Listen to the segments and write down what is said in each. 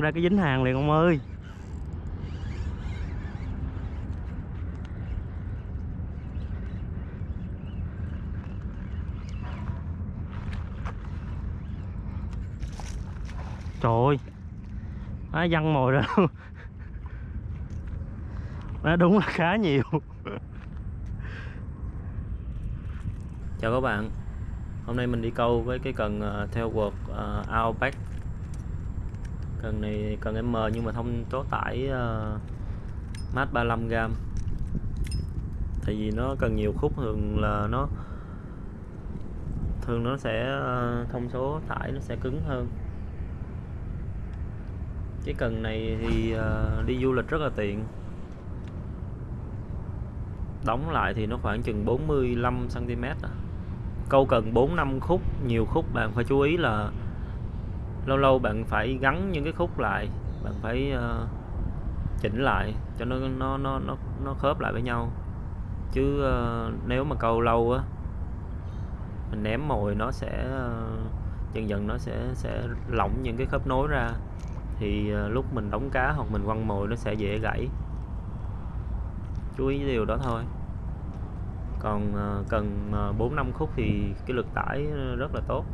ra cái dính hàng liền ông ơi. Trời ơi Má văng mồi ra. Luôn Má đúng là khá nhiều. Chào các bạn. Hôm nay mình đi câu với cái cần ờ, theo quật uh, Outback. Cần này cần M nhưng mà thông số tải uh, mát 35g Tại vì nó cần nhiều khúc thường là nó Thường nó sẽ uh, thông số tải nó sẽ cứng hơn. Cái cần này thì uh, đi du lịch rất là tiện. Đóng lại thì nó khoảng chừng 45 cm à. câu cần 4 5 khúc nhiều khúc bạn phải chú ý là lâu lâu bạn phải gắn những cái khúc lại bạn phải uh, chỉnh lại cho nó nó nó nó nó khớp lại với nhau. Chứ uh, nếu mà câu lâu á mình ném mồi nó sẽ uh, dần dần nó sẽ sẽ lỏng những cái khớp nối ra. Thì uh, lúc mình đóng cá hoặc mình quăng mồi nó sẽ dễ gãy. Chú ý điều đó thôi. Còn uh, cần uh, 4 5 khúc thì cái lực tải rất là tốt.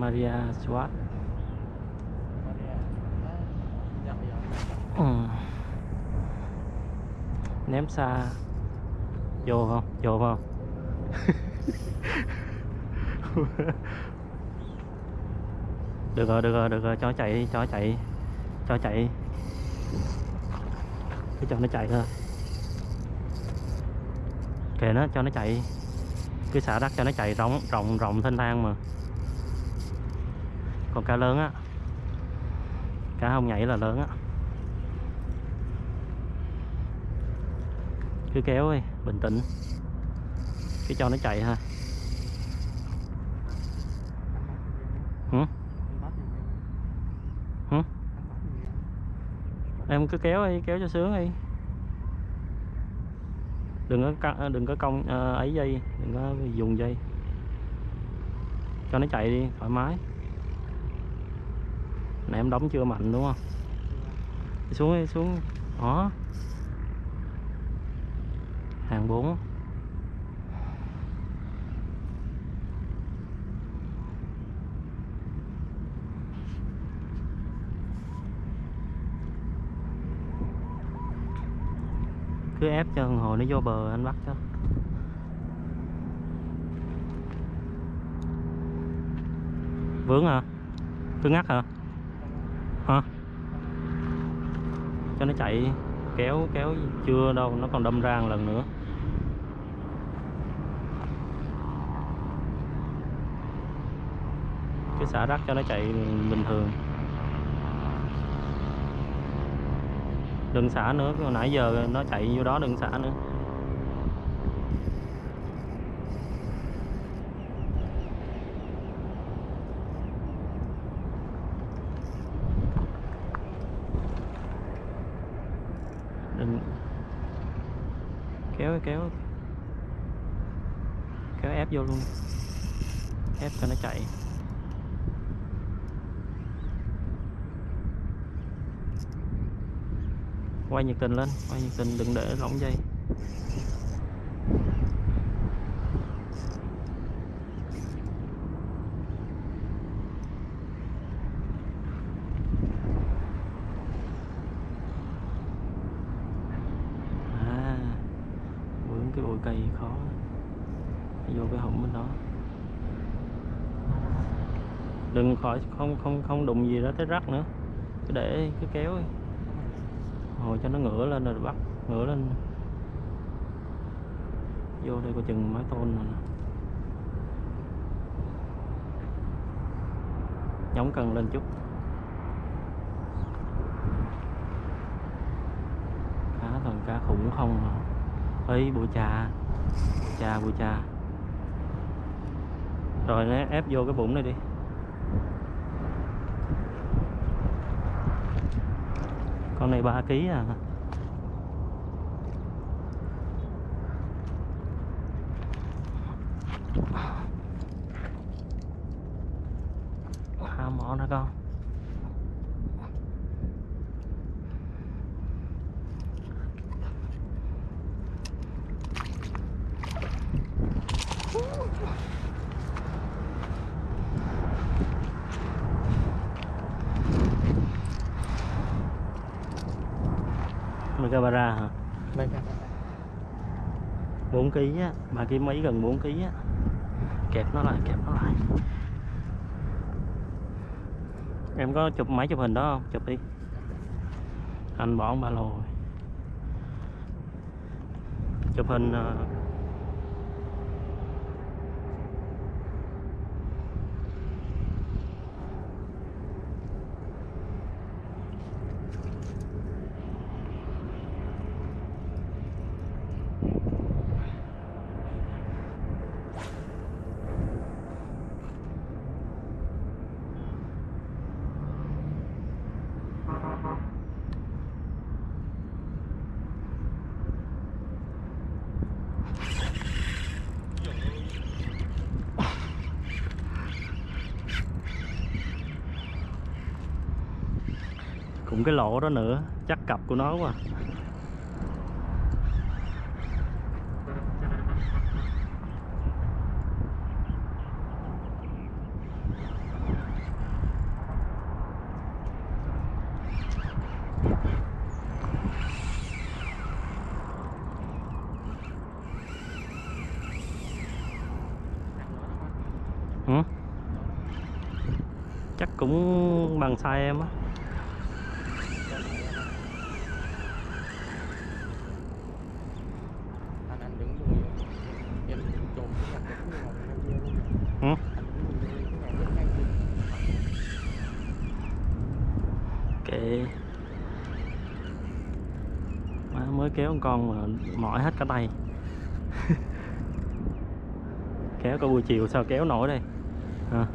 Maria Swat ừ. ném xa. Vô không? Vô không? Được rồi được rồi được rồi. Cho chạy đi cho chạy cho chạy cứ cho nó chạy thôi. Kệ nó, cho nó chạy cứ xả đất cho nó chạy rộng rộng rộng thanh thang mà còn cá lớn á. Cá không nhảy là lớn á. Cứ kéo đi, bình tĩnh. Cứ cho nó chạy thôi hử? Hử? em cứ kéo đi, kéo cho sướng đi. Đừng có đừng có công à, ấy dây, đừng có dùng dây. Cho nó chạy đi, thoải mái nãy em đóng chưa mạnh đúng không? Đi xuống đi, xuống. Đó. Hàng 4 cứ ép cho con hồi nó vô bờ anh bắt cho. Vướng hả? Cứ ngắt hả hả? Cho nó chạy, kéo kéo chưa đâu, nó còn đâm ra một lần nữa. Cứ xả rác cho nó chạy bình thường. Đừng xả nữa, hồi nãy giờ nó chạy vô đó đừng xả nữa đừng kéo kéo. Kéo ép vô luôn. Ép cho nó chạy. Quay nhiệt tình lên, quay nhiệt tình đừng để lỏng dây cây khó vô cái hụm bên đó đừng khỏi, không không không đụng gì đó tới rắc nữa. Cứ để, cứ kéo hồi cho nó ngửa lên rồi bắt, ngửa lên. Vô đây có chừng mái tôn này nhóng cần lên chút. Cá toàn cá khủng không à ấy bụi trà bụi trà bụi trà rồi nó ép vô cái bụng này đi. Con này 3 kg à. Hai mỏ nữa con Megabara hả? Đây cả 4 kg á, mà cái mấy gần 4 kg á. Kẹp nó lại, kẹp nó lại. Em có chụp máy chụp hình đó không? Chụp đi. Anh bỏ ba lô. Chụp hình ờ, đụng cái lỗ đó nữa, chắc cặp của nó quá. À. Chắc cũng bằng size em á. anh anh đứng luôn em trộn cái mặt cái ngồi ngay kia luôn Ừ. anh đứng luôn cái ngồi ngay kia kệ má mới kéo con mà mỏi hết cả tay. Kéo cả buổi chiều sao kéo nổi đây? Hả?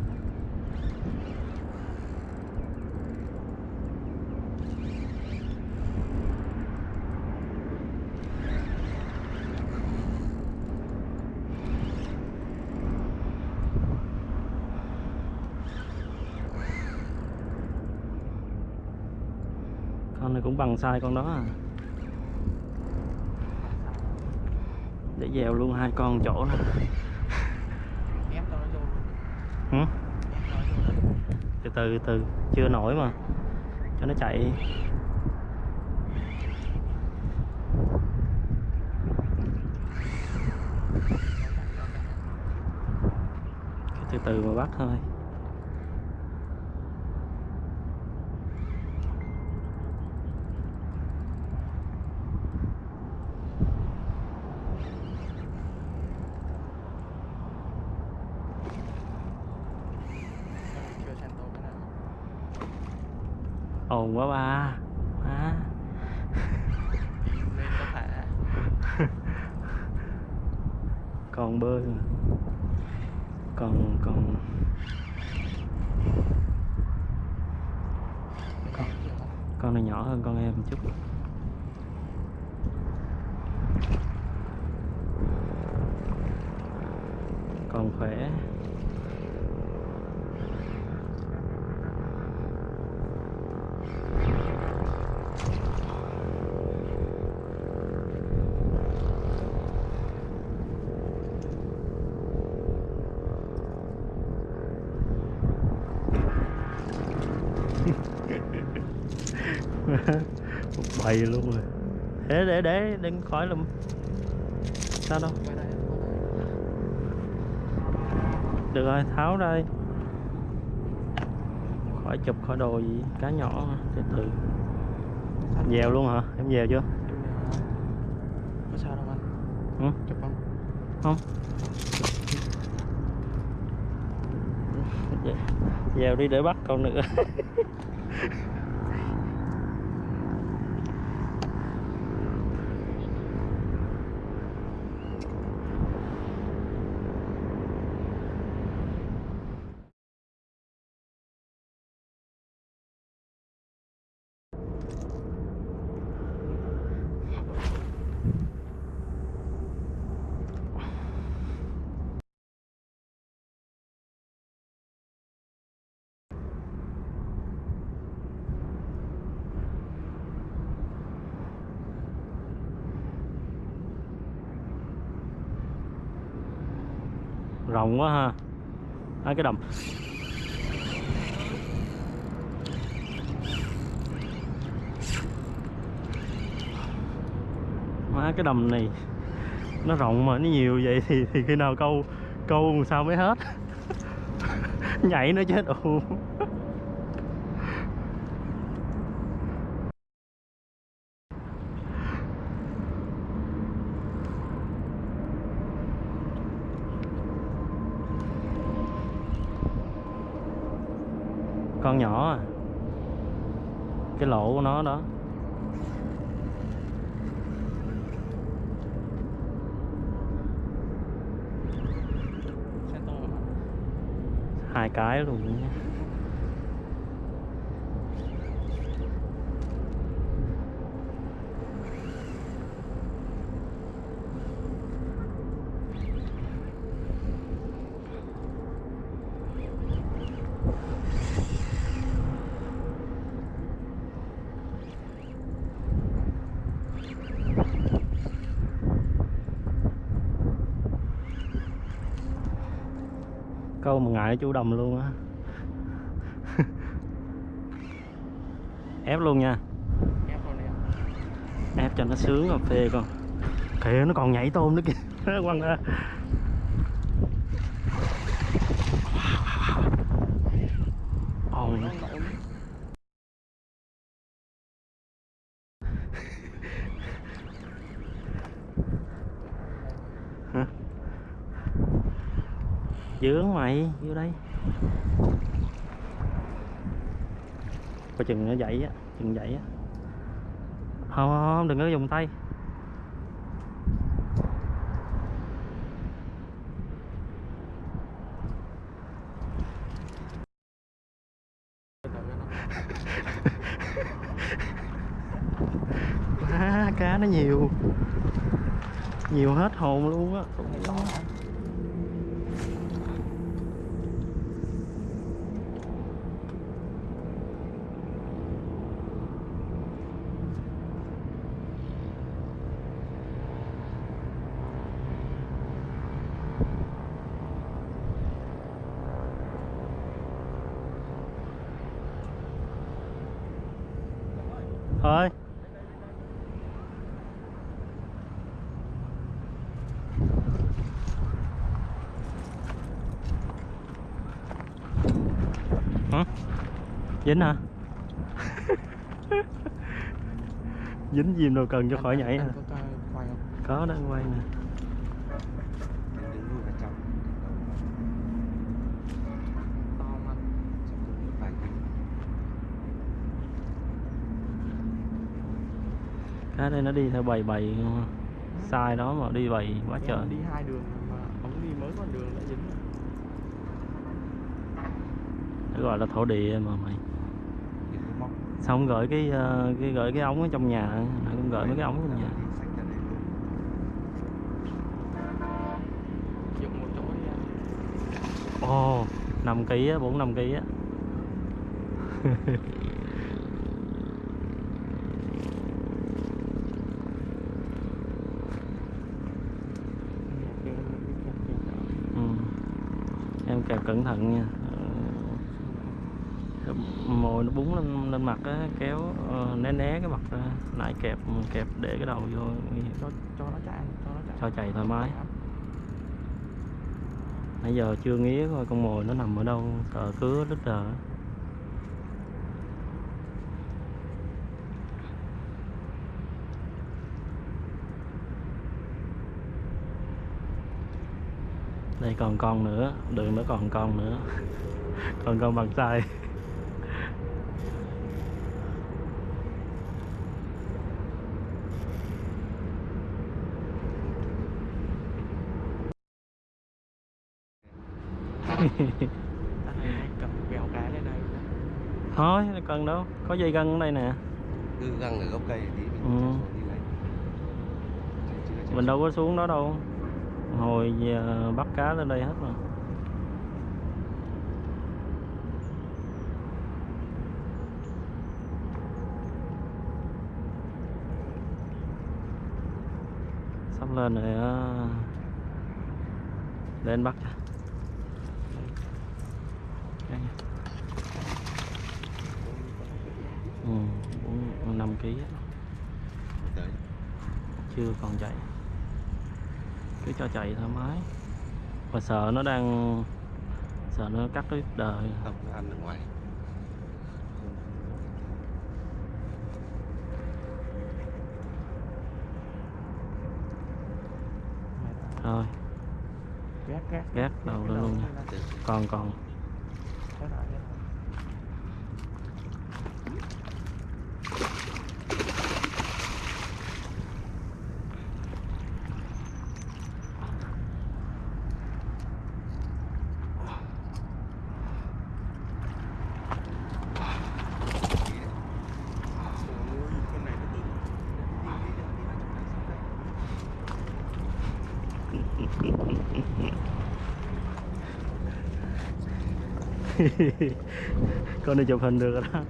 Con này cũng bằng sai con đó à. Để dèo luôn hai con chỗ ừ? luôn từ từ từ chưa nổi mà. Cho nó chạy từ từ mà bắt thôi chưa sang tô cái nào quá ba thả còn bơi mà còn còn không con này nhỏ hơn con em một chút. Còn khỏe bầy luôn rồi để để để đừng khỏi lùm sao đâu được rồi tháo ra đi khỏi chụp khỏi đồ gì cá nhỏ mà, từ dèo luôn hả em dèo chưa. Có sao đâu anh? ừ? Chụp không? không Dè- dèo đi để bắt con nữa rộng quá ha. À, cái đầm má cái đầm này nó rộng mà nó nhiều vậy thì thì khi nào câu câu sao mới hết? Nhảy nó chết. Ù con nhỏ à cái lỗ của nó đó hai cái luôn nha. Ngại chú đầm luôn á. Ép luôn nha. Ép cho nó sướng cà phê con. Kìa nó còn nhảy tôm nữa kìa. Nó quăng ra ôi Nó nổi dướng mày vô đây. Coi chừng nó dậy á chừng dậy á. Không, không không, đừng có dùng tay. Cá nó nhiều. Nhiều hết hồn luôn á. Dính hả? Dính gì đâu cần cho Anh- khỏi nhảy anh có quay không? có đang quay nè. Không cá đây nó đi theo bầy bầy không sai đó mà đi bầy quá trời. đi hai đường mà ông đi mới con đường đã dính Nó gọi là thổ địa mà mày. Xong gửi cái ờ, cái gửi cái ống ở trong nhà nó cũng gửi mấy cái ống trong nhà. Ồ năm ký á bốn năm ký á. Em cái kẹp ừ. cẩn thận nha mồi nó búng lên lên mặt á kéo ờ, né né cái mặt ra. Lại kẹp kẹp để cái đầu vô cho cho nó chạy cho nó chạy. Cho chạy thoải mái. Nãy giờ chưa nghía coi con mồi nó nằm ở đâu sợ cứa đứt đờ đây còn con nữa đường nó còn con nữa. Còn con bằng tay anh này cầm bèo cá lên đây. Thôi cần đâu. Có dây gân ở đây nè. Cứ găng ở gốc cây tí mình Ừ. đi lấy. Mình đâu có xuống đó đâu. Hồi giờ bắt cá lên đây hết mà sắp lên rồi á lên bắt Đây. ừ, bốn năm ký á. Đấy. chưa còn chạy. Cứ cho chạy thoải mái. Mà sợ nó đang sợ nó cắt đứt đời. Không ăn ở ngoài. Thôi. Gác gác. Gác đầu lên luôn nha. Còn còn Thế nào, thế nào? Ôi, con này nó bự. con này chụp hình được rồi đó.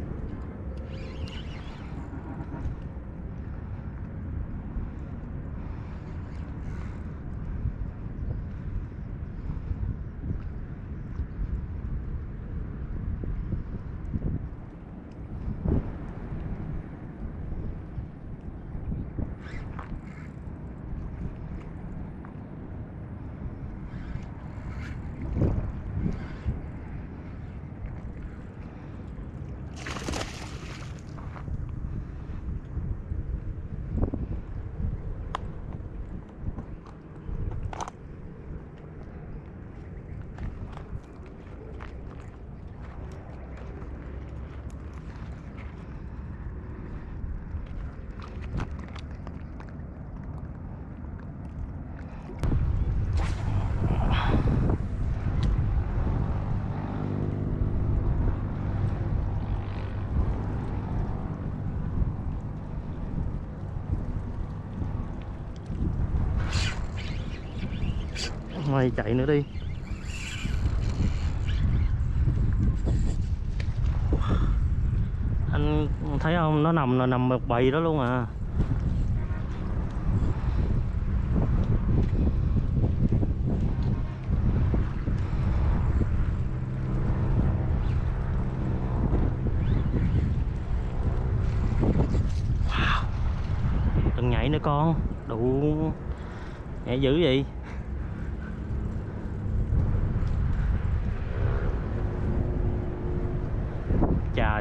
Này chạy nữa đi. Anh thấy không? Nó nằm là nằm một bầy đó luôn à. Wow. đừng nhảy nữa con. Đủ nhảy dữ vậy.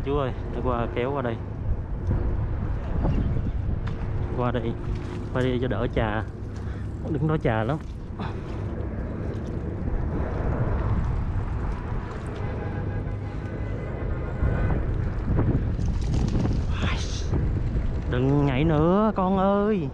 Chú ơi để qua kéo qua đây. Qua đây qua đây cho đỡ trà đứng đó trà lắm. Đừng nhảy nữa, con ơi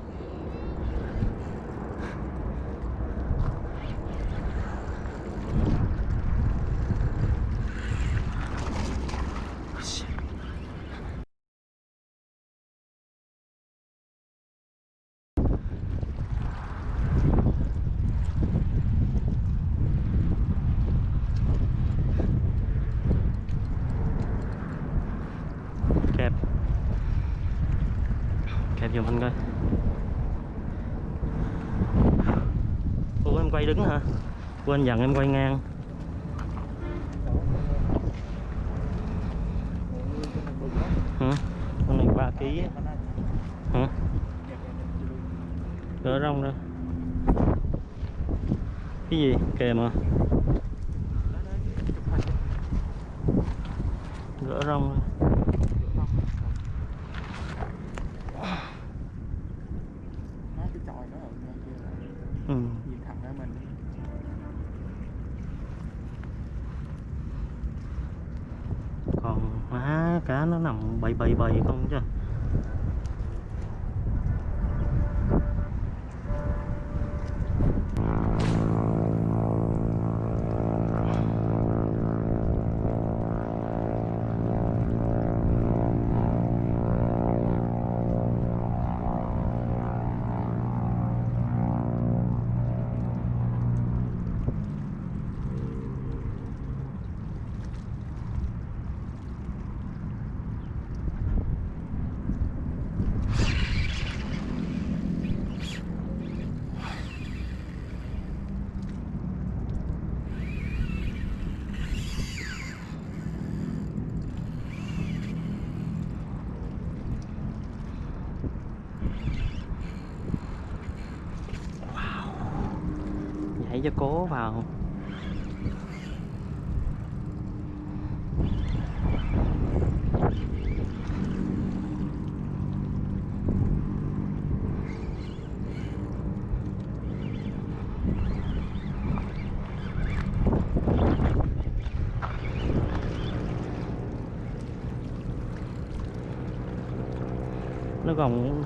kẹp kẹp giùm anh coi ủa, em quay đứng hả? Quên, dặn em quay ngang. Hả? Con này 3 kg hả? Gỡ rong ra cái gì? Kèm mà. Gỡ rong ra cái chòi nó ở ngay kia là ừ. nhìn thẳng ra mình còn má cá bay bay bay không chứ. Nhảy cho cố vào. Nó còn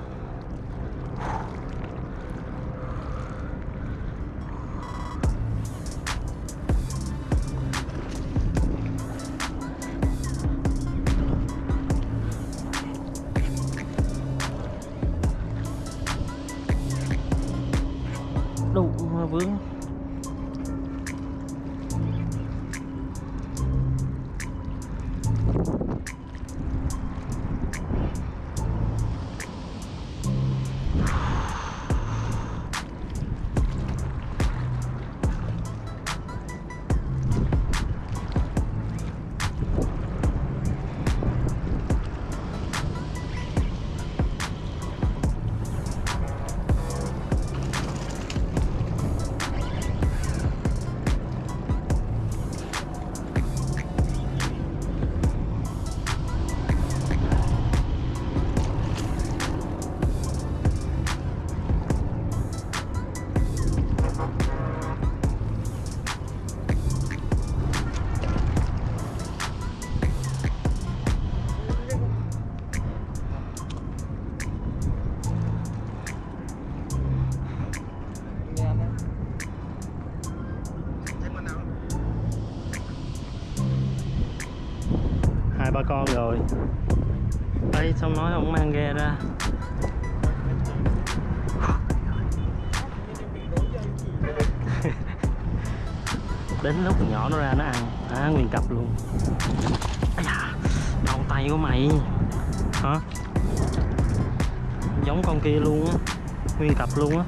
ba con rồi. Đây xong nói không mang ghe ra. Đến lúc nhỏ nó ra nó ăn à nguyên cặp luôn. Ây tay của mày. Hả? Giống con kia luôn á, nguyên cặp luôn á.